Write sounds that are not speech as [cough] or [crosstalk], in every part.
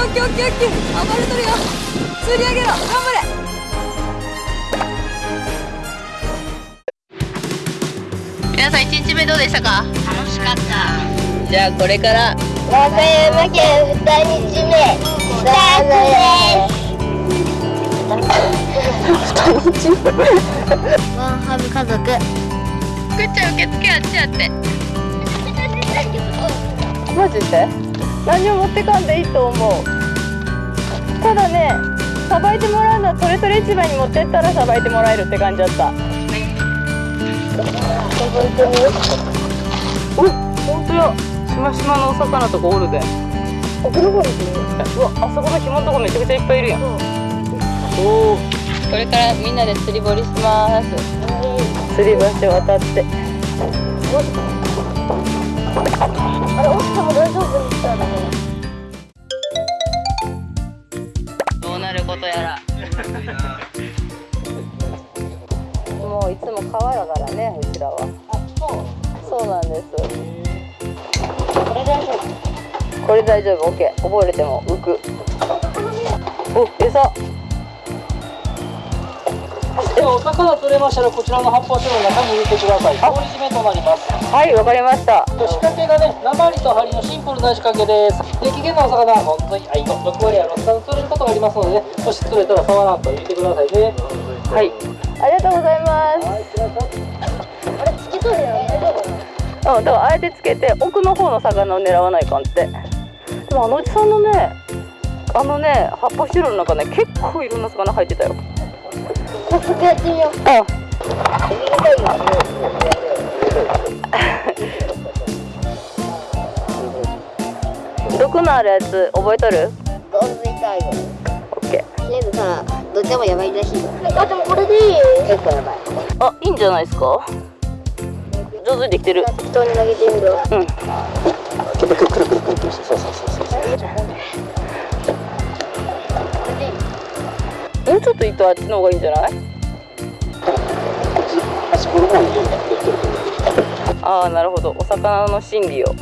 オッケーオッケーオッケーあバレとるよ。釣り上げろ。頑張れ。皆さん1日目どうでしたか？楽しかった。じゃあこれから。和歌山県二日目。スタートですワンハブ家族。くっちゃん受付あっちやって。[laughs] マジで？何も持ってかんでいいと思う？ただねさばいてもらうのはトレトレ市場に持ってったらさばいてもらえるって感じだった。お本当やしましまのお魚とかおるで。あどこにう。わあそこの紐のとこめちゃくちゃいっぱいいるやん。おおこれからみんなで釣り堀します。釣り橋渡って大丈夫？OK 溺れても浮く。お餌。お魚取れましたらこちらの発泡酒の中に入れてください。氷締めとなります。はいわかりました。仕掛けがね鉛と針のシンプルな仕掛けです。で危険なお魚は本当に愛の6割は6貫釣れることがありますのでねもし釣れたら触らんと言ってくださいね。はい。ありがとうございます。あれつけとるやん。大丈夫うん、だからあえてつけて奥の方の魚を狙わないかんってでもあのおじさんのねあのね発泡スチロールの中ね結構いろんな魚入ってたよ。早速やってみよう。うん。[laughs] 毒のあるやつ覚えとる？ゴールド痛いよオッケとりあえずさどっちもやばいらしい。よあでもこれでいい結構やばいーあいいんじゃないですか？上手にできてる。適当に投げてみるうん。くるくるくるくるくるそうそうそうそうもうちょっと糸あっちの方がいいんじゃない？あああなるほど。お魚の心理を。当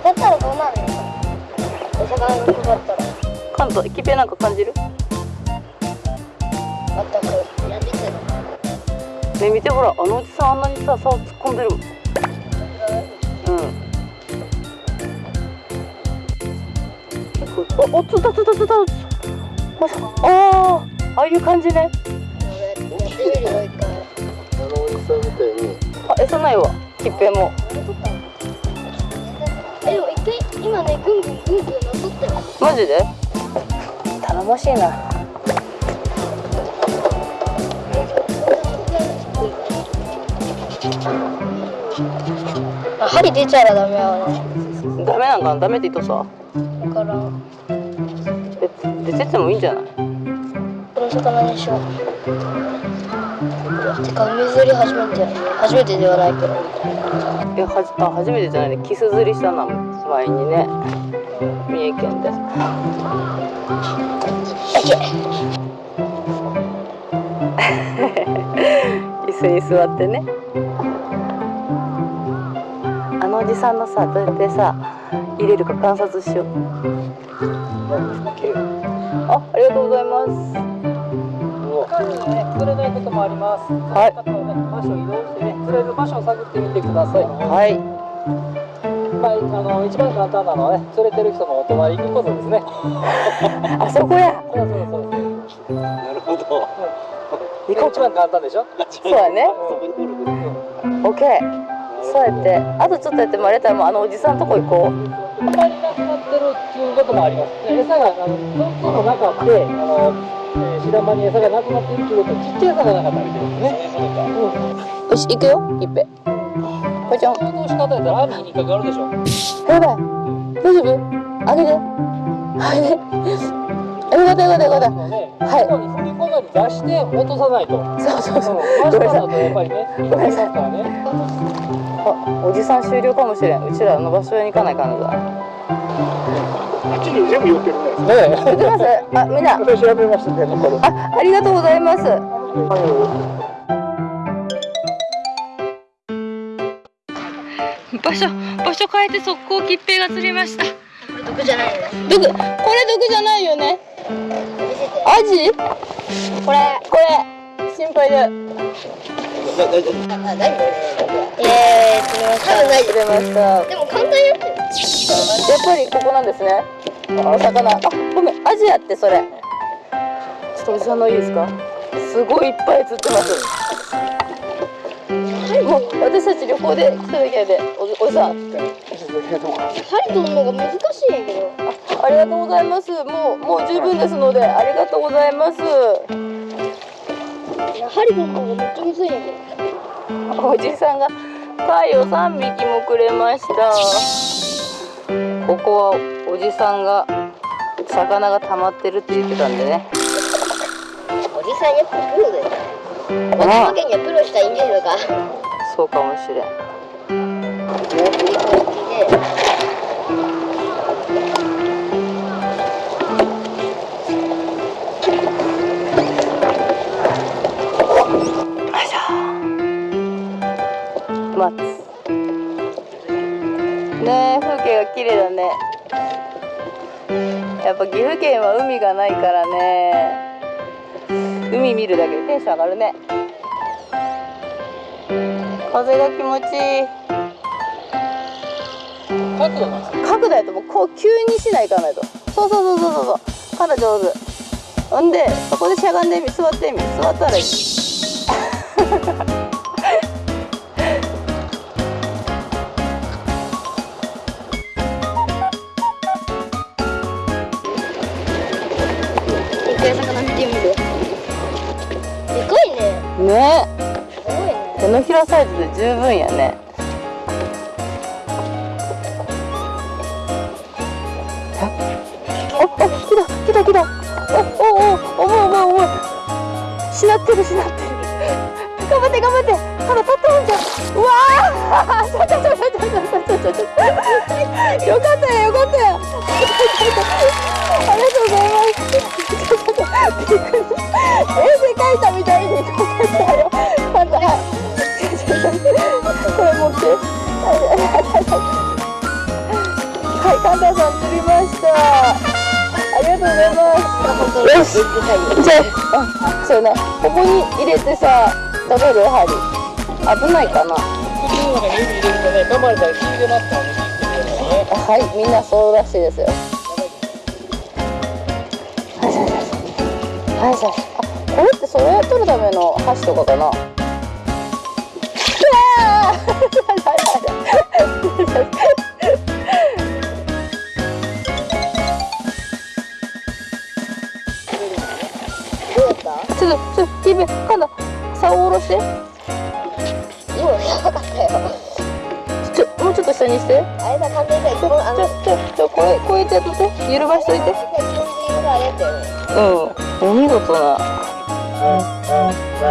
たったらどうなるの？お魚に配ったら。関東キペなんか感じる？全く。ね見てほらあのおじさんあんなにさ竿突っ込んでる。うんおおつったつったつった。ああああいう感じね。あのおじさんみたいにあ餌ないわ。キッペも。えでも一回今ねぐんぐんぐんぐんなっとったよマジで？頼もしいな。あ針出ちゃうらダメやダメなんかなダメって言っとさ。だから。え出ててもいいんじゃない？この魚にしよう。てか海釣り初めて初めてではないけど。えはじあ初めてじゃないね。キス釣りしたな前にね。三重県で。[laughs] 椅子に座ってね。あのおじさんのさどうやってさ入れるか観察しよう。あありがとうございます。他にね釣れないこともあります。はい。はね場所を移動してね釣れる場所を探ってみてください。はい。まあ、あの一番簡単なのはね釣れてる人のお隣くことですね。[laughs] あそこや。そうそうそうそう。なるほど。一番簡単でしょ？[laughs] そうやね。オッケーそうやってあとちょっとやってもらえたらもうあのおじさんとこ行こう。あんまりなくなってるっていうこともあります。で餌があの分布の中であの、えー、白間に餌がなくなっているということはちっちゃい餌がなかったみたいですね。うん。よし行くよいっぺこいちゃん。行動し方やったら網に引っかかるでしょ。やばい。大丈夫？あげて。あげて。よかったよかったよかったはい。ここに振り込まに出して落とさないと。そうそうそう。ごめんなさいとやっぱりね、引っかかりますからね。あおじさん終了かもしれん。うちらの場所に行かないかんのだあっちに全部寄ってるね。ね行きます？あみんな。私調べましたね。あありがとうございます。場所場所変えて速攻切平が釣れました。これ毒じゃないよね。毒これ毒じゃないよね。アジ？これ。これ。心配だやっでも簡単にやぱりここなんですね。お魚。あごめんアジやってそれ。ちょっとおじさんのいいですか？すごいいっぱい釣ってます。もう私たち旅行で来た時やでおおじさん針取るのが難しいんやけどありがとうございます。もうもう十分ですのでありがとうございますいや針取るのがめっちゃむずいんやけどおじさんが貝を3匹もくれました。ここはおじさんが魚が溜まってるって言ってたんでね。おじさんやっぱプロだよこのわけにはプロしかいねえのか。そうかもしれん待つねえ風景が綺麗だね。やっぱ岐阜県は海がないからね。海見るだけでテンション上がるね。風が気持ちいい。角度やともうこう急にしないかないと。そうそうそうそうそう。そうから上手ほんでそこでしゃがんでみ座ってみ。座ったらいい [laughs] 一回魚見てみるでかいね。ね。すごいね手のひらサイズで十分やね。おお来た来た来た。おおお重い重い重い。しなってるしなってる。頑張って頑張って。ただ立ったもんじゃん。うわあちょちょちょちょちょちょちょちょよかったよよかったよ。あり絵で描いたみたいに撮ったよこれ持ってはいカンタさん釣りましたありがとうございますよしじゃあそうやなここに入れてさ食べる。針危ないかな普通のね。指入れるとね。噛まれたら血出ますからね。気をつけてくださいはいみんなそうらしいですよはいはいそれを取るための箸とかかな。うわどうやったちょっとちょっとキビかな竿下ろして今のやばかったよちょもうちょっと下にしてあれだ簡単にちょちょちょちょこれこうやってやって揺るばしといてうんお見事なま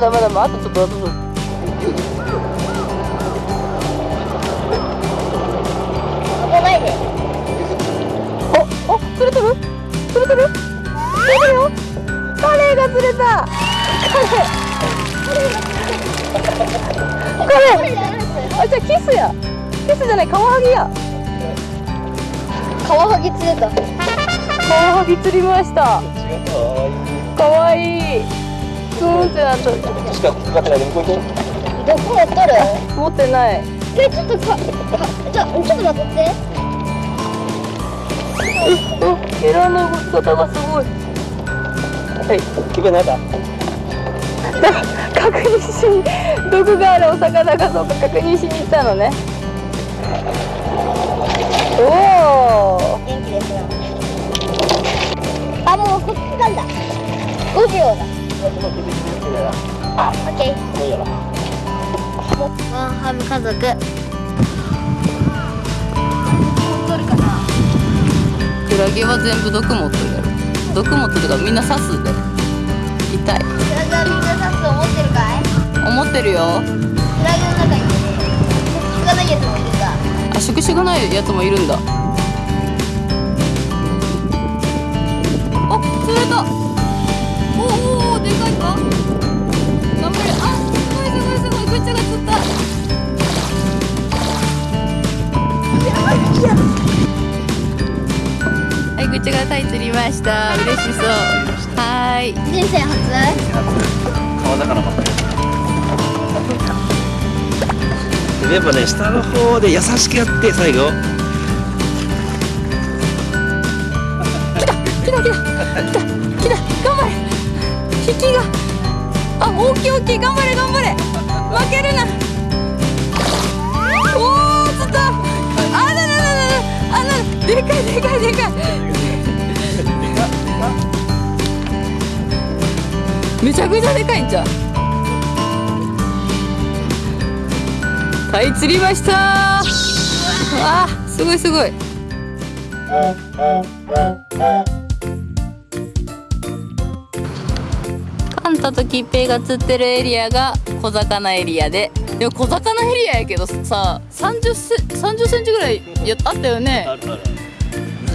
だまだまだあとちょっとカレイあじゃあキスや。キスじゃないカワハギや。カワハギ釣れた。カワハギ釣りました。かわいい。ツーンってなったしかかかってないで向こう行こうどこやったら持ってない。えちょっとかかじゃあちょっと待って。うんエラの動き方がすごい。はい。気分なんだ確認しに毒があるお魚かどうか確認しに行ったのね。おお元気ですよあもうこっち掴んだ。5秒だ。あオッケー。ワンハム家族。取るかな。クラゲは全部毒持ってる毒持ってるからみんな刺すで痛い思ってるよ。クラゲの中に食がないやつもいるんだあ食種がないやつもいるんだ。あ釣れた。おおでかいか。頑張れ。あすごいすごいすごい。グッちが釣った。はいグッチがタイ釣りました。嬉しそう。はい。人生初？川魚ばっかり。でやっぱね下の方で優しくやって最後。来た来た来た来た頑張れ。引きが。あ大きい大きい頑張れ頑張れ。負けるな。おお釣ったあななななあなでかいでかいでかい。めちゃくちゃでかいんじゃんはい釣りました。あすごいすごい。カンタとキッペイが釣ってるエリアが小魚エリアで。でも小魚エリアやけどさ30セ30センチぐらいやあったよね。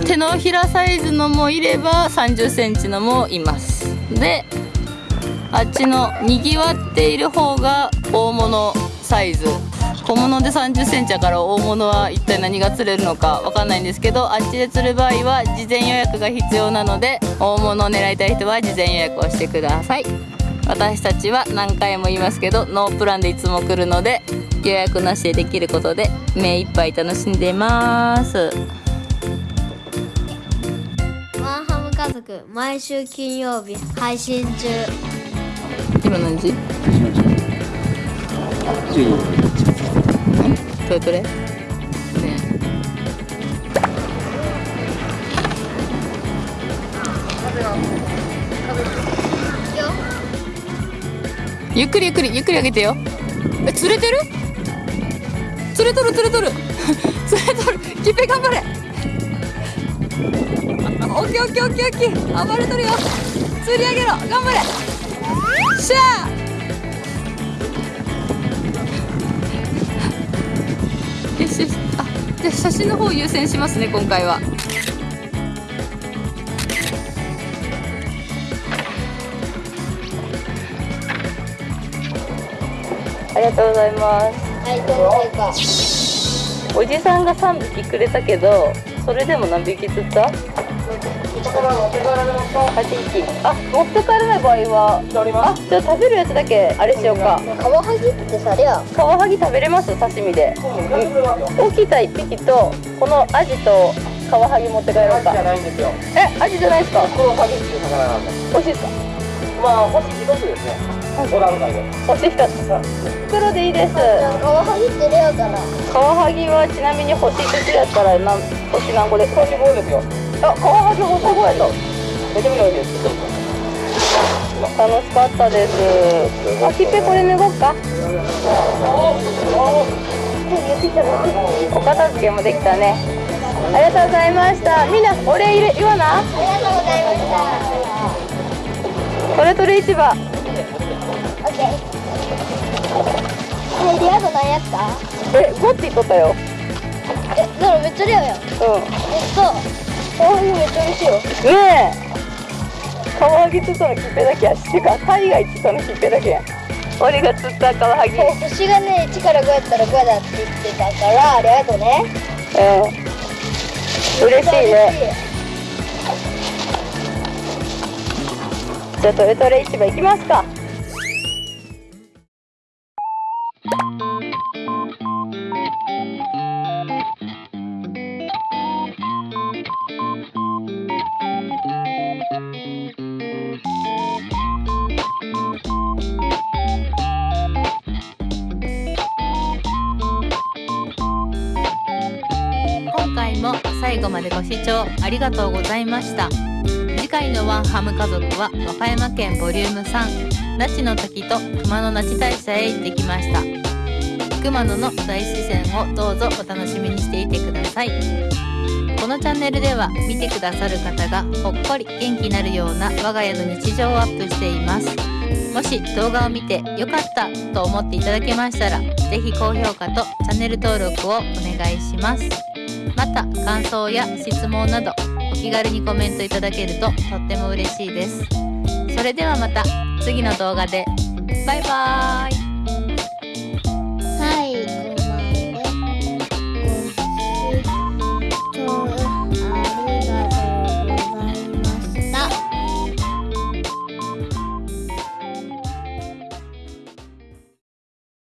手のひらサイズのもいれば30センチのもいます。であっちのにぎわっている方が大物サイズ。小物で30センチやから大物は一体何が釣れるのかわかんないんですけどあっちで釣る場合は事前予約が必要なので大物を狙いたい人は事前予約をしてください。私たちは何回も言いますけどノープランでいつも来るので予約なしでできることで目いっぱい楽しんでます。ワンハム家族毎週金曜日配信中。今何時？トレトレね。ゆっくりゆっくりゆっくり上げてよ。え釣れてる？釣れとる釣れとる。[laughs] 釣れとる。キッペ頑張れ。オッケーオッケーオッケーオッケー。暴れとるよ。釣り上げろ。頑張れ。しゃあじゃあ写真の方優先しますね今回は。ありがとうございます。はいおじさんが3匹くれたけどそれでも何匹釣った？8匹あ持って帰れない場合は？あじゃあ食べるやつだけあれしようか。カワハギってさりゃカワハギ食べれます刺身で。大きいタ1匹とこのアジとカワハギ持って帰ろうか。じゃないんですよ。えアジじゃないですか？このハギっていう魚なんで欲しいですか？まあ星一つですね。ご覧会で。欲しい2つ袋でいいです。カワハギってレアかな。カワハギはちなみに星1つやったら何星何個で？星5ですよあカワハギ星5やとめちゃめちゃ美味しいです楽しかったです。あきっぺこれ脱ごっか？お片付けもできたね。ありがとうございました。みんなお礼入れ言わな。ありがとうございましたトレトレ市場。オッケー。えリアド何やったえゴッティ取ったよ。えだからめっちゃレアやん。えっう。んとハギめっちゃ美味しいよねえカワハギ釣ったのきっぺだけやしってかタイが釣ったのきっぺだけや。俺が釣ったカワハギ。星がね1から5やったら5だって言ってたからありがとうね。うん。嬉しいね。じゃあトレトレ市場行きますか最後までご視聴ありがとうございました。次回のワンハム家族は和歌山県ボリューム3那智の滝と熊野那智大社へ行ってきました。熊野の大自然をどうぞお楽しみにしていてください。このチャンネルでは見てくださる方がほっこり元気になるような我が家の日常をアップしています。もし動画を見て良かったと思っていただけましたら是非高評価とチャンネル登録をお願いします。また感想や質問などお気軽にコメントいただけるととっても嬉しいです。それではまた次の動画で。バイバーイ。